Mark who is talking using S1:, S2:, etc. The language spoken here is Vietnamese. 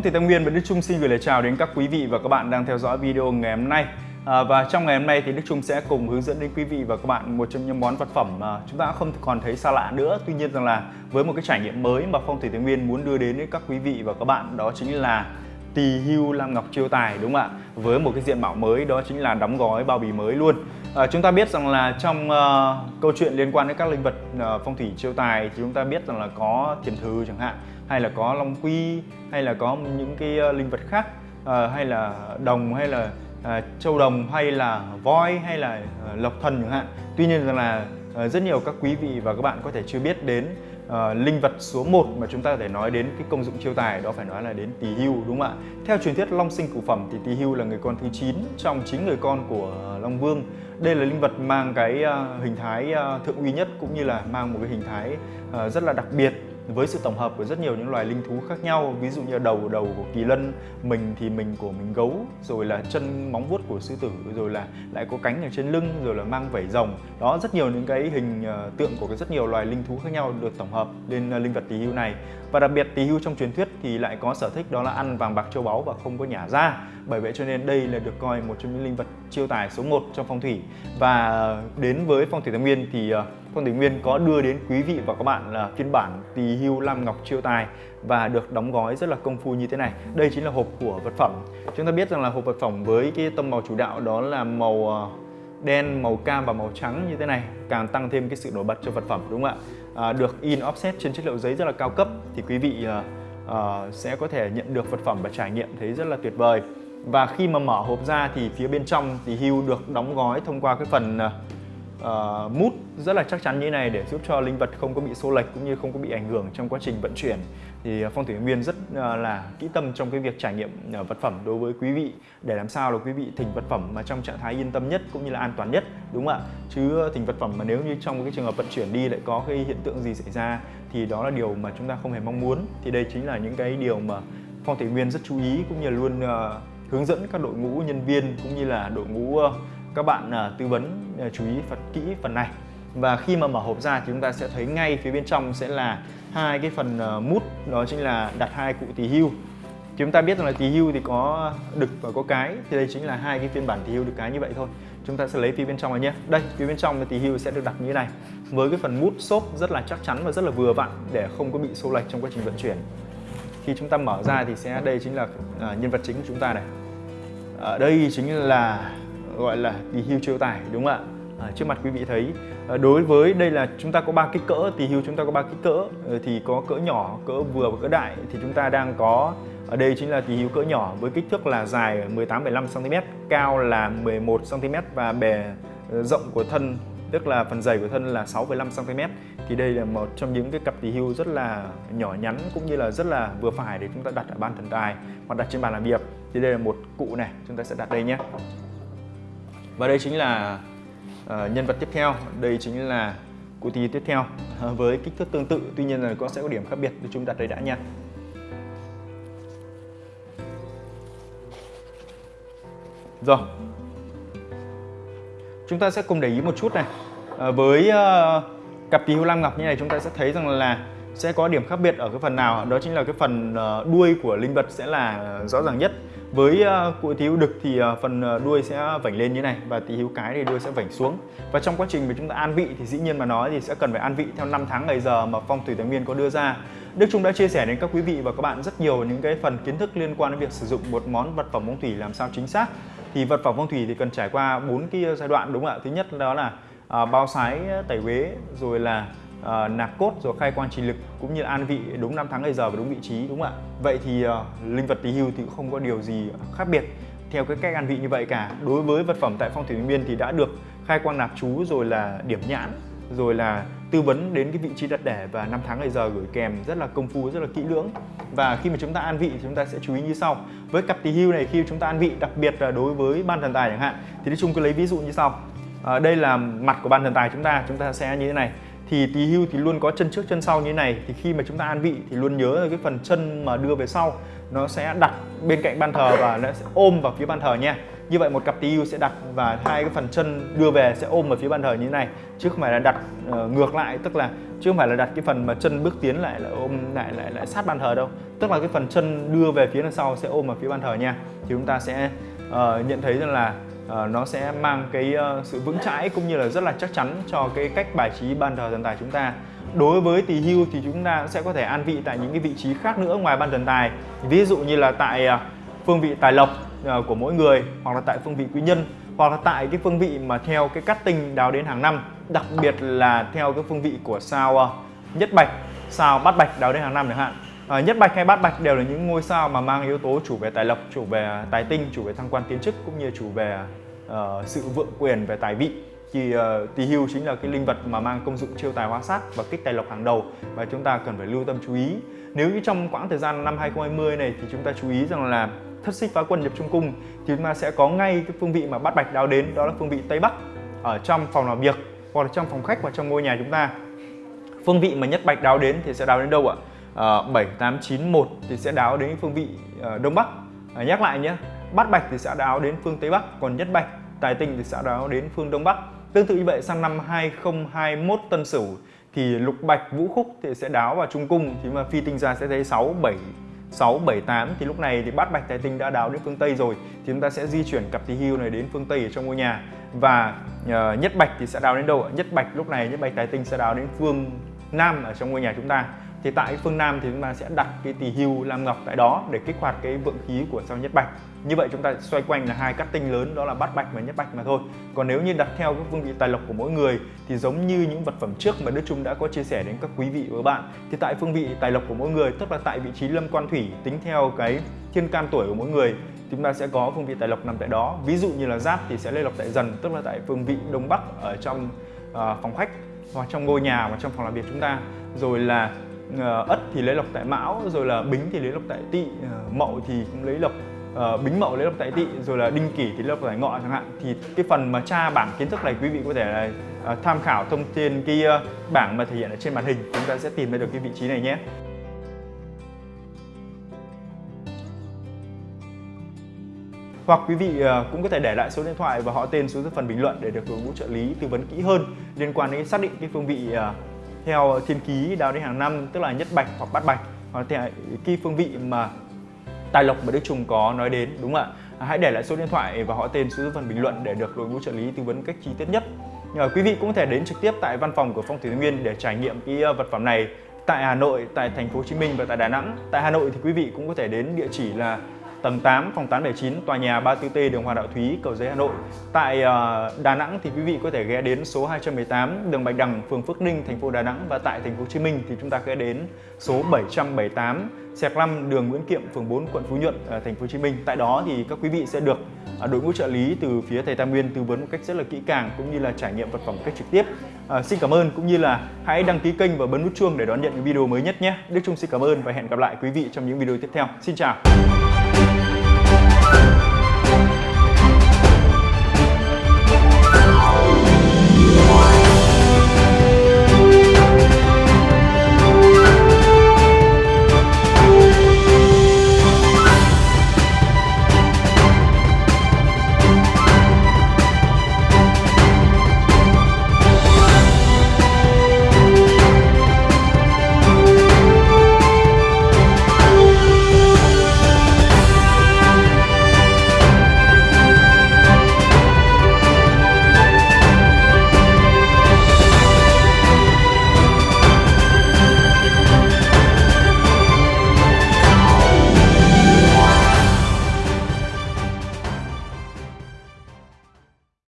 S1: Vâng, Phong thủy Tâm Nguyên và Đức Trung xin gửi lời chào đến các quý vị và các bạn đang theo dõi video ngày hôm nay. À, và trong ngày hôm nay thì Đức Trung sẽ cùng hướng dẫn đến quý vị và các bạn một trong những món vật phẩm mà chúng ta không còn thấy xa lạ nữa. Tuy nhiên rằng là với một cái trải nghiệm mới mà Phong thủy Tam Nguyên muốn đưa đến với các quý vị và các bạn đó chính là tỳ hưu lam ngọc chiêu tài đúng không ạ? Với một cái diện mạo mới đó chính là đóng gói bao bì mới luôn. À, chúng ta biết rằng là trong uh, câu chuyện liên quan đến các linh vật uh, phong thủy chiêu tài thì chúng ta biết rằng là có tiền thư chẳng hạn hay là có long quy hay là có những cái uh, linh vật khác uh, hay là đồng hay là uh, châu đồng hay là voi hay là uh, lộc thần chẳng hạn. Tuy nhiên rằng là uh, rất nhiều các quý vị và các bạn có thể chưa biết đến uh, linh vật số 1 mà chúng ta có thể nói đến cái công dụng chiêu tài đó phải nói là đến tỳ hưu đúng không ạ? Theo truyền thuyết long sinh cửu phẩm thì tỳ hưu là người con thứ 9 trong chín người con của long vương đây là linh vật mang cái à, hình thái à, thượng uy nhất cũng như là mang một cái hình thái à, rất là đặc biệt với sự tổng hợp của rất nhiều những loài linh thú khác nhau, ví dụ như đầu đầu của kỳ lân, mình thì mình của mình gấu, rồi là chân móng vuốt của sư tử, rồi là lại có cánh ở trên lưng, rồi là mang vảy rồng. Đó, rất nhiều những cái hình ờ, tượng của rất nhiều loài linh thú khác nhau được tổng hợp lên ờ, linh vật tỳ hưu này. Và đặc biệt tỳ hưu trong truyền thuyết thì lại có sở thích đó là ăn vàng bạc châu báu và không có nhả ra. Bởi vậy cho nên đây là được coi một trong những linh vật chiêu tài số 1 trong phong thủy. Và ờ, đến với phong thủy tam nguyên thì phong thủy nguyên có đưa đến quý vị và các bạn là phiên bản tỳ hưu lam ngọc chiêu tài và được đóng gói rất là công phu như thế này. Đây chính là hộp của vật phẩm. Chúng ta biết rằng là hộp vật phẩm với cái tông màu chủ đạo đó là màu ờ, đen màu cam và màu trắng như thế này càng tăng thêm cái sự nổi bật cho vật phẩm đúng không ạ? À, được in offset trên chất liệu giấy rất là cao cấp thì quý vị à, à, sẽ có thể nhận được vật phẩm và trải nghiệm thấy rất là tuyệt vời. Và khi mà mở hộp ra thì phía bên trong thì hưu được đóng gói thông qua cái phần uh, mút rất là chắc chắn như này để giúp cho linh vật không có bị xô lệch cũng như không có bị ảnh hưởng trong quá trình vận chuyển. Thì ờ, phong thủy nguyên rất uh, là kỹ tâm trong cái việc trải nghiệm uh, vật phẩm đối với quý vị. Để làm sao là quý vị thỉnh vật phẩm mà trong trạng thái yên tâm nhất cũng như là an toàn nhất đúng không ạ? Chứ thỉnh vật phẩm mà nếu như trong cái trường hợp vận chuyển đi lại có cái hiện tượng gì xảy ra thì đó là điều mà chúng ta không hề mong muốn. Thì đây chính là những cái điều mà phong thủy nguyên rất chú ý cũng như là luôn uh, hướng dẫn các đội ngũ nhân viên cũng như là đội ngũ uh, các bạn uh, tư vấn uh, chú ý phần kỹ phần này. Và khi mà mở hộp ra thì chúng ta sẽ thấy ngay phía bên trong sẽ là hai cái phần uh, mút đó chính là đặt hai cụ tỳ hưu. Chúng ta biết rằng là tỳ hưu thì có đực và có cái thì đây chính là hai cái phiên bản tỳ hưu đực cái như vậy thôi. Chúng ta sẽ lấy phía bên trong này nhé. Đây phía bên trong tỳ hưu sẽ được đặt như thế này với cái phần mút xốp rất là chắc chắn và rất là vừa vặn để không có bị xô lệch trong quá trình vận chuyển. Khi chúng ta mở ra thì sẽ đây chính là nhân vật chính của chúng ta này. Ở đây chính là gọi là tỳ hưu triệu tải đúng không ạ? À, trước mặt quý vị thấy à, đối với đây là chúng ta có ba kích cỡ tỳ hưu chúng ta có ba kích cỡ ờ, thì có cỡ nhỏ cỡ vừa và cỡ đại thì chúng ta đang có ở đây chính là tỳ hưu cỡ nhỏ với kích thước là dài 18,5 cm cao là 11 cm và bề ờ, rộng của thân tức là phần dày của thân là 6,5 cm thì đây là một trong những cái cặp tỳ hưu rất là nhỏ nhắn cũng như là rất là vừa phải để chúng ta đặt ở ban thần tài hoặc đặt trên bàn làm việc. Thì đây là một cụ này chúng ta sẽ đặt đây nhé và đây chính là uh, nhân vật tiếp theo. Đây chính là cụ tí tiếp theo. Uh, với kích thước tương tự tuy nhiên là có sẽ có điểm khác biệt. Thì chúng đặt đây đã nha. Rồi. Chúng ta sẽ cùng để ý một chút này. À, với uh, cặp tí hưu lam ngọc như này chúng ta sẽ thấy rằng là sẽ có điểm khác biệt ở cái phần nào. Đó chính là cái phần uh, đuôi của linh vật sẽ là rõ ràng nhất với uh, cụ tỳ đực thì ờ, phần ờ, đuôi sẽ vảnh lên như này và tí hữu cái thì đuôi sẽ vảnh xuống. Và trong quá trình mà chúng ta an vị thì dĩ nhiên mà nói thì sẽ cần phải an vị theo năm tháng ngày giờ mà phong thủy tài nguyên có đưa ra. Đức Trung đã chia sẻ đến các quý vị và các bạn rất nhiều những cái phần kiến thức liên quan đến việc sử dụng một món vật phẩm phong thủy làm sao chính xác. Thì vật phẩm phong thủy thì cần trải qua bốn cái giai đoạn đúng không ạ? Thứ nhất đó là bao sái tẩy uế rồi là Ờ, uh, nạp cốt rồi khai quang trì lực cũng như an vị đúng năm tháng ngày giờ và đúng vị trí đúng không ạ? Vậy thì uh, linh vật tỳ hưu thì cũng không có điều gì khác biệt theo cái cách an vị như vậy cả. Đối với vật phẩm tại phong thủy biên thì đã được khai quang nạp chú rồi là điểm nhãn rồi là tư vấn đến cái vị trí đặt đẻ và năm tháng ngày giờ gửi kèm rất là công phu rất là kỹ lưỡng. Và khi mà chúng ta an vị thì chúng ta sẽ chú ý như sau. Với cặp tỳ hưu này khi chúng ta an vị đặc biệt là đối với ban thần tài chẳng hạn thì nói chung cứ lấy ví dụ như sau. À, đây là mặt của ban thần tài chúng ta chúng ta sẽ như thế này thì tí hưu thì luôn có chân trước chân sau như thế này. Thì khi mà chúng ta an vị thì luôn nhớ cái phần chân mà đưa về sau. Nó sẽ đặt bên cạnh ban thờ và nó sẽ ôm vào phía ban thờ nha. Như vậy một cặp TU sẽ đặt và hai cái phần chân đưa về sẽ ôm vào phía bàn thờ như thế này. Chứ không phải là đặt uh, ngược lại tức là chứ không phải là đặt cái phần mà chân bước tiến lại là ôm lại lại lại sát bàn thờ đâu. Tức là cái phần chân đưa về phía đằng sau sẽ ôm vào phía bàn thờ nha. Thì chúng ta sẽ uh, nhận thấy rằng là uh, nó sẽ mang cái uh, sự vững chãi cũng như là rất là chắc chắn cho cái cách bài trí bàn thờ thần tài chúng ta. Đối với tỳ hưu thì chúng ta sẽ có thể an vị tại những cái vị trí khác nữa ngoài ban thần tài. Ví dụ như là tại uh, phương vị tài lộc uh, của mỗi người hoặc là tại phương vị quý nhân hoặc là tại cái phương vị mà theo cái cắt tinh đào đến hàng năm đặc biệt là theo cái phương vị của sao uh, nhất bạch sao bát bạch đào đến hàng năm chẳng hạn. À, nhất bạch hay bát bạch đều là những ngôi sao mà mang yếu tố chủ về tài lộc, chủ về tài tinh, chủ về thăng quan tiến chức cũng như chủ về uh, sự vượng quyền về tài vị. Thì uh, tỳ hưu chính là cái linh vật mà mang công dụng chiêu tài hóa sát và kích tài lộc hàng đầu và chúng ta cần phải lưu tâm chú ý. Nếu như trong quãng thời gian năm 2020 này thì chúng ta chú ý rằng là thất xích phá quân nhập trung cung thì chúng ta sẽ có ngay cái phương vị mà bát bạch đáo đến đó là phương vị tây bắc ở trong phòng làm việc hoặc là trong phòng khách và trong ngôi nhà chúng ta. Phương vị mà nhất bạch đáo đến thì sẽ đáo đến đâu ạ? Ờ, uh, 7891 thì sẽ đáo đến phương vị uh, Đông Bắc uh, nhắc lại nhé Bát Bạch thì sẽ đáo đến phương Tây Bắc còn Nhất Bạch Tài Tinh thì sẽ đáo đến phương Đông Bắc. Tương tự như vậy sang năm 2021 Tân Sửu thì Lục Bạch Vũ Khúc thì sẽ đáo vào Trung Cung. Thì mà phi tinh ra sẽ thấy 6 7 6, 7, 8 thì lúc này thì bát bạch tài tinh đã đáo đến phương Tây rồi. Thì chúng ta sẽ di chuyển cặp tí hưu này đến phương Tây ở trong ngôi nhà. Và uh, nhất bạch thì sẽ đáo đến đâu ạ? Nhất bạch lúc này nhất bạch tài tinh sẽ đáo đến phương Nam ở trong ngôi nhà chúng ta thì tại phương Nam thì chúng ta sẽ đặt cái tỳ hưu lam ngọc tại đó để kích hoạt cái vượng khí của sao nhất bạch. Như vậy chúng ta xoay quanh là hai cắt tinh lớn đó là bát bạch và nhất bạch mà thôi. Còn nếu như đặt theo các phương vị tài lộc của mỗi người thì giống như những vật phẩm trước mà Đức Trung đã có chia sẻ đến các quý vị và các bạn thì tại phương vị tài lộc của mỗi người tức là tại vị trí lâm quan thủy tính theo cái thiên can tuổi của mỗi người chúng ta sẽ có phương vị tài lộc nằm tại đó. Ví dụ như là giáp thì sẽ lê lộc tại dần tức là tại phương vị đông bắc ở trong uh, phòng khách hoặc trong ngôi nhà và trong phòng làm việc chúng ta. Rồi là Ờ, ất thì lấy lộc tại mão rồi là bính thì lấy lộc tại tỵ ờ, mậu thì cũng lấy lộc uh, bính mậu lấy lộc tại tỵ rồi là đinh kỷ thì lấy lộc tại ngọ chẳng hạn. Thì cái phần mà tra bảng kiến thức này quý vị có thể là uh, tham khảo thông tin cái uh, bảng mà thể hiện ở trên màn hình. Chúng ta sẽ tìm ra được cái vị trí này nhé. Hoặc quý vị cũng có thể để lại số điện thoại và họ tên xuống dưới phần bình luận để được đội ngũ trợ lý tư vấn kỹ hơn liên quan đến xác định cái phương vị theo thiên ký đào đến hàng năm tức là nhất bạch hoặc bát bạch hoặc theo cái phương vị mà tài lộc mà Đức Trùng có nói đến đúng không ạ? À, hãy để lại số điện thoại và họ tên xuống phần bình luận để được đội ngũ trợ lý tư vấn cách chi tiết nhất. Nhờ quý vị cũng có thể đến trực tiếp tại văn phòng của Phong Thủy Nguyên để trải nghiệm cái ờ, vật phẩm này tại Hà Nội, tại thành phố Hồ Chí Minh và tại Đà Nẵng. Tại Hà Nội thì quý vị cũng có thể đến địa chỉ là tầng 8, phòng 879, tòa nhà 34T, đường Hoàng Đạo Thúy, Cầu Giấy, Hà Nội. Tại ờ, Đà Nẵng thì quý vị có thể ghé đến số 218, đường Bạch Đằng, phường Phước Ninh, thành phố Đà Nẵng và tại thành phố Hồ Chí Minh thì chúng ta ghé đến số 778, Sẹc 5 đường Nguyễn Kiệm, phường 4, quận Phú Nhuận, ờ, thành phố Hồ Chí Minh. Tại đó thì các quý vị sẽ được ờ, đội ngũ trợ lý từ phía thầy Tam Nguyên tư vấn một cách rất là kỹ càng cũng như là trải nghiệm vật phẩm một cách trực tiếp. À, xin cảm ơn cũng như là hãy đăng ký kênh và bấm nút chuông để đón nhận những video mới nhất nhé. Đức Trung xin cảm ơn và hẹn gặp lại quý vị trong những video tiếp theo. Xin chào. you